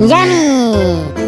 Yummy!